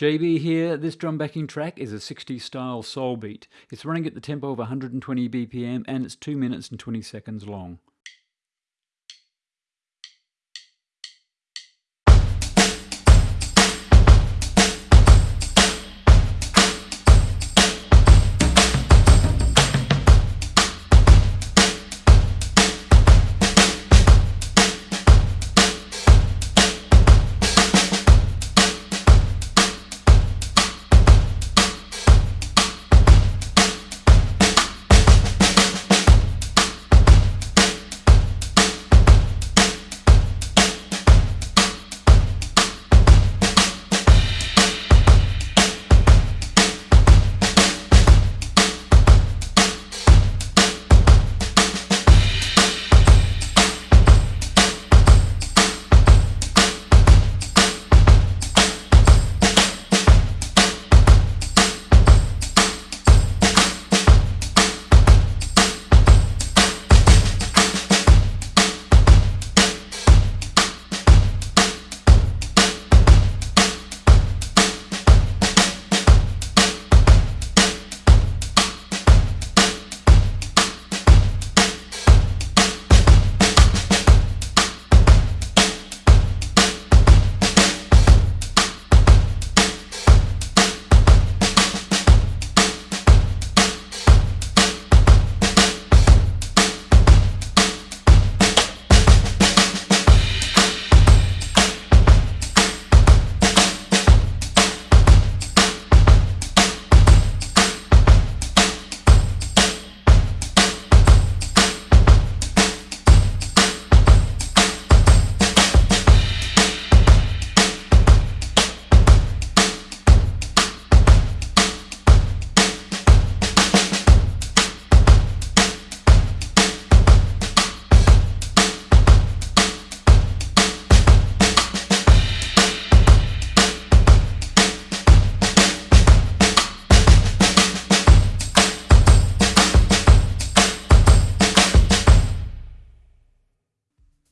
JB here. This drum backing track is a 60s style soul beat. It's running at the tempo of 120 BPM and it's 2 minutes and 20 seconds long.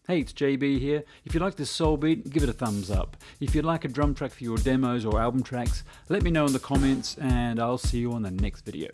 Hey, it's JB here. If you like this soul beat, give it a thumbs up. If you'd like a drum track for your demos or album tracks, let me know in the comments and I'll see you on the next video.